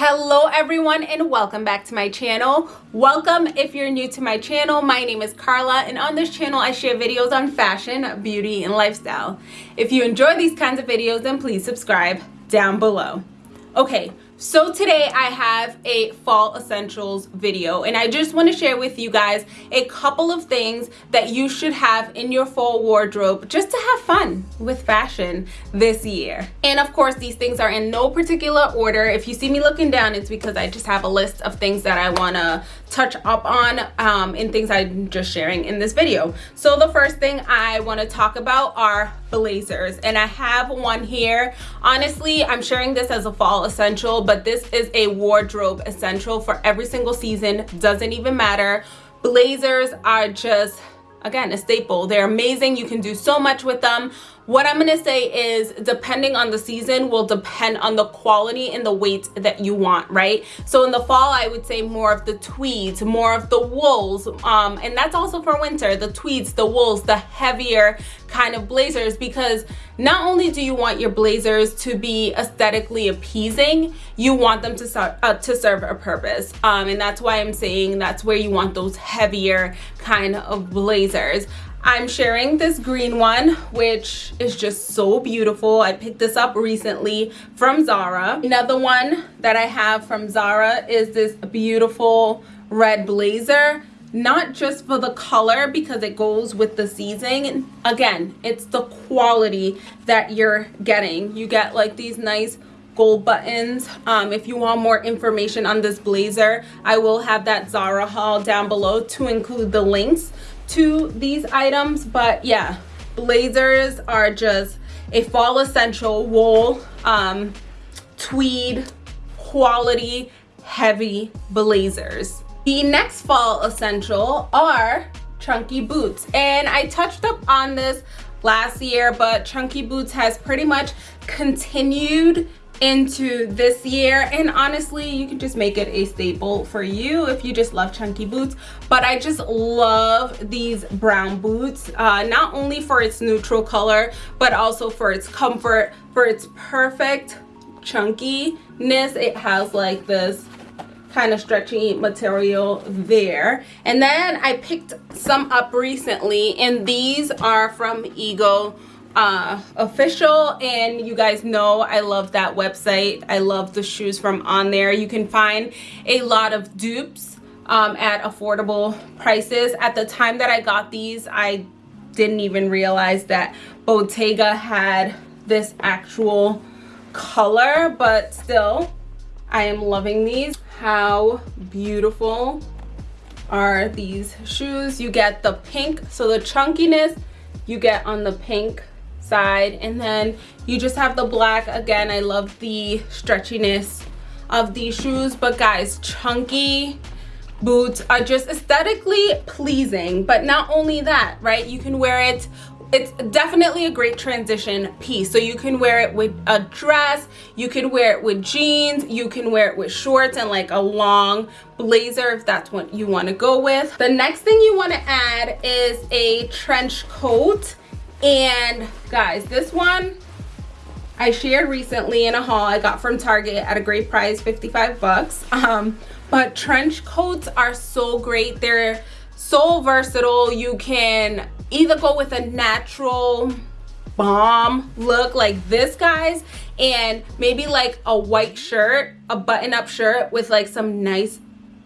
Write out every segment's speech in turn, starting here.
hello everyone and welcome back to my channel. Welcome if you're new to my channel. My name is carla and on this channel i share videos on fashion beauty and lifestyle. If you enjoy these kinds of videos then please subscribe down below. Okay so today I have a fall essentials video and I just want to share with you guys a couple of things that you should have in your fall wardrobe just to have fun with fashion this year. And of course these things are in no particular order. If you see me looking down it's because I just have a list of things that I want to touch up on um, in things I'm just sharing in this video. So the first thing I want to talk about are blazers and I have one here. Honestly I'm sharing this as a fall essential but this is a wardrobe essential for every single season. Doesn't even matter. Blazers are just again a staple. They're amazing. You can do so much with them what i'm going to say is depending on the season will depend on the quality and the weight that you want right? So in the fall i would say more of the tweeds more of the wools um, and that's also for winter the tweeds the wools the heavier kind of blazers because not only do you want your blazers to be aesthetically appeasing you want them to, uh, to serve a purpose. Um, and that's why i'm saying that's where you want those heavier kind of blazers I'm sharing this green one, which is just so beautiful. I picked this up recently from Zara. Another one that I have from Zara is this beautiful red blazer. Not just for the color because it goes with the season. Again, it's the quality that you're getting. You get like these nice gold buttons um, if you want more information on this blazer i will have that zara haul down below to include the links to these items but yeah blazers are just a fall essential wool um, tweed quality heavy blazers. The next fall essential are chunky boots. And i touched up on this last year but chunky boots has pretty much continued into this year. And honestly you can just make it a staple for you if you just love chunky boots. But i just love these brown boots uh, not only for its neutral color but also for its comfort for its perfect chunkiness. It has like this kind of stretchy material there. And then i picked some up recently and these are from ego uh, official and you guys know I love that website. I love the shoes from on there. You can find a lot of dupes um, at affordable prices. At the time that I got these, I didn't even realize that Bottega had this actual color, but still, I am loving these. How beautiful are these shoes? You get the pink, so the chunkiness you get on the pink side. And then you just have the black. Again i love the stretchiness of these shoes. But guys chunky boots are just aesthetically pleasing. But not only that right? You can wear it. It's definitely a great transition piece. So you can wear it with a dress. You can wear it with jeans. You can wear it with shorts and like a long blazer if that's what you want to go with. The next thing you want to add is a trench coat and guys this one i shared recently in a haul i got from target at a great price 55 bucks. Um but trench coats are so great. They're so versatile. You can either go with a natural bomb look like this guys and maybe like a white shirt a button-up shirt with like some nice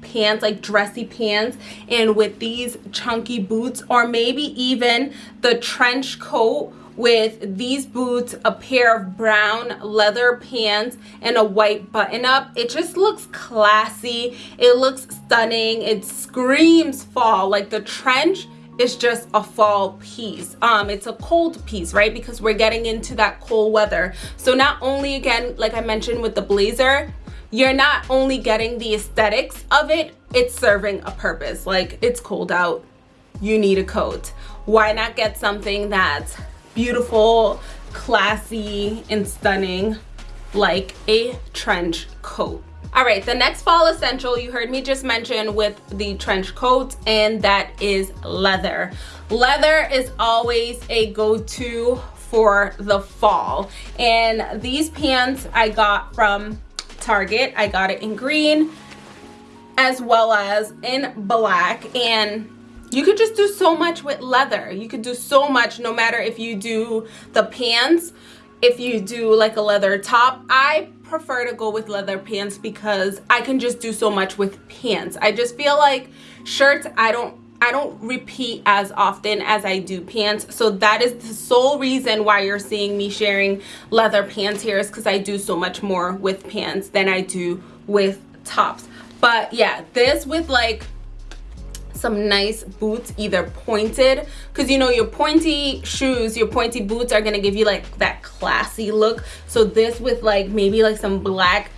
pants like dressy pants and with these chunky boots or maybe even the trench coat with these boots a pair of brown leather pants and a white button up. It just looks classy. It looks stunning. It screams fall. Like the trench is just a fall piece. Um it's a cold piece right? Because we're getting into that cold weather. So not only again like i mentioned with the blazer you're not only getting the aesthetics of it it's serving a purpose. Like it's cold out. You need a coat. Why not get something that's beautiful classy and stunning like a trench coat? All right the next fall essential you heard me just mention with the trench coat and that is leather. Leather is always a go-to for the fall. And these pants i got from Target. I got it in green as well as in black. And you could just do so much with leather. You could do so much no matter if you do the pants. If you do like a leather top i prefer to go with leather pants because i can just do so much with pants. I just feel like shirts i don't I don't repeat as often as I do pants. So that is the sole reason why you're seeing me sharing leather pants here is because I do so much more with pants than I do with tops. But yeah, this with like some nice boots either pointed because you know your pointy shoes your pointy boots are gonna give you like that classy look so this with like maybe like some black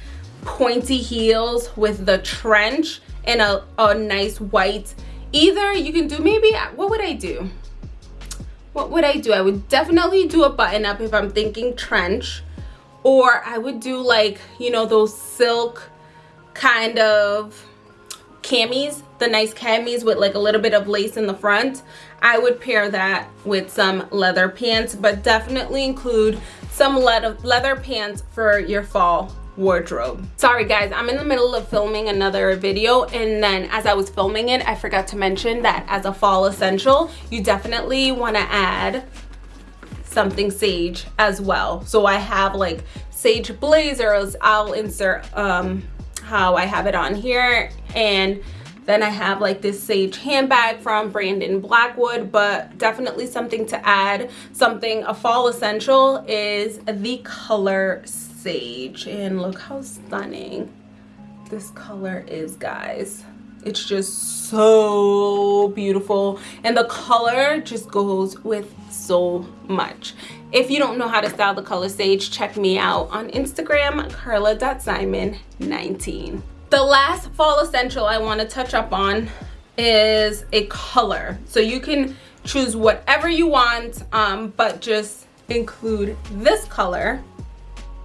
pointy heels with the trench and a, a nice white either you can do maybe what would i do? What would i do? I would definitely do a button up if i'm thinking trench or i would do like you know those silk kind of camis the nice camis with like a little bit of lace in the front. I would pair that with some leather pants but definitely include some leather leather pants for your fall wardrobe. Sorry guys i'm in the middle of filming another video and then as i was filming it i forgot to mention that as a fall essential you definitely want to add something sage as well. So i have like sage blazers. I'll insert um how i have it on here and then I have like this sage handbag from Brandon Blackwood, but definitely something to add. Something, a fall essential is the color sage. And look how stunning this color is, guys. It's just so beautiful. And the color just goes with so much. If you don't know how to style the color sage, check me out on Instagram, carla.simon19. The last fall essential I want to touch up on is a color. So you can choose whatever you want, um, but just include this color,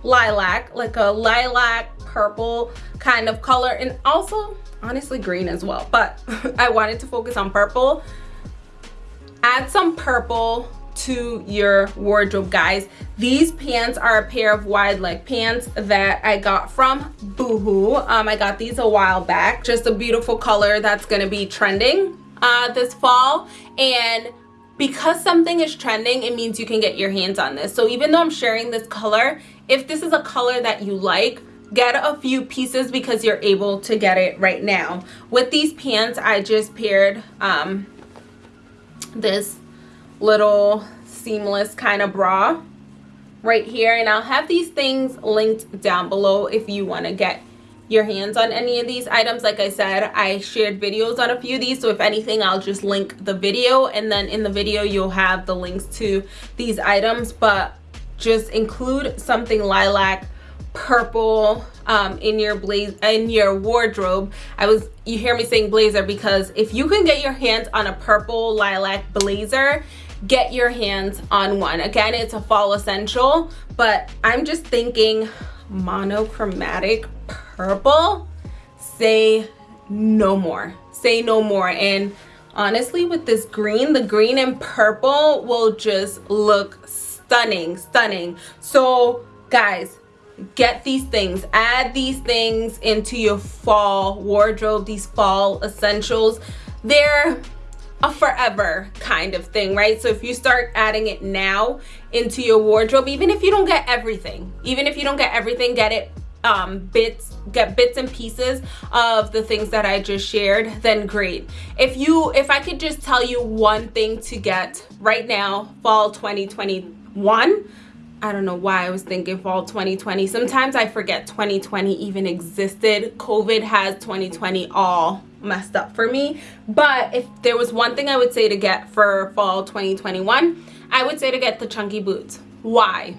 lilac, like a lilac purple kind of color, and also honestly green as well. But I wanted to focus on purple. Add some purple to your wardrobe guys. These pants are a pair of wide leg pants that i got from boohoo. Um i got these a while back. Just a beautiful color that's going to be trending uh this fall. And because something is trending it means you can get your hands on this. So even though i'm sharing this color if this is a color that you like get a few pieces because you're able to get it right now. With these pants i just paired um this little seamless kind of bra right here. And I'll have these things linked down below if you want to get your hands on any of these items. Like I said I shared videos on a few of these so if anything I'll just link the video and then in the video you'll have the links to these items. But just include something lilac purple um, in your blaze in your wardrobe. I was you hear me saying blazer because if you can get your hands on a purple lilac blazer get your hands on one. Again it's a fall essential but i'm just thinking monochromatic purple say no more say no more. And honestly with this green the green and purple will just look stunning stunning. So guys get these things. Add these things into your fall wardrobe these fall essentials. They're a forever kind of thing right? So if you start adding it now into your wardrobe even if you don't get everything even if you don't get everything get it um, bits get bits and pieces of the things that I just shared then great. If you if I could just tell you one thing to get right now fall 2021 I don't know why I was thinking fall 2020 sometimes I forget 2020 even existed. COVID has 2020 all messed up for me. But if there was one thing i would say to get for fall 2021 i would say to get the chunky boots. Why?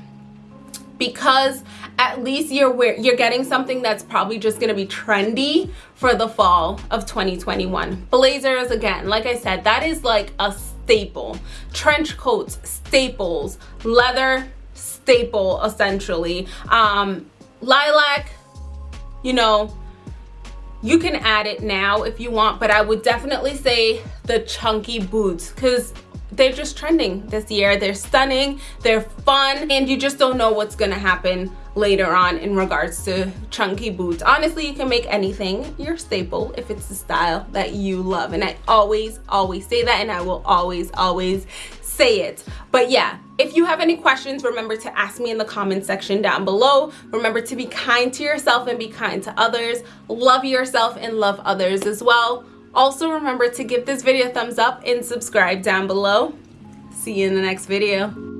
Because at least you're wear you're getting something that's probably just going to be trendy for the fall of 2021 blazers again like i said that is like a staple. Trench coats staples. Leather staple essentially. Um lilac you know you can add it now if you want but i would definitely say the chunky boots because they're just trending this year. They're stunning. They're fun. And you just don't know what's gonna happen later on in regards to chunky boots. Honestly, you can make anything your staple if it's the style that you love. And I always, always say that and I will always, always say it. But yeah, if you have any questions, remember to ask me in the comment section down below. Remember to be kind to yourself and be kind to others. Love yourself and love others as well. Also remember to give this video a thumbs up and subscribe down below. See you in the next video.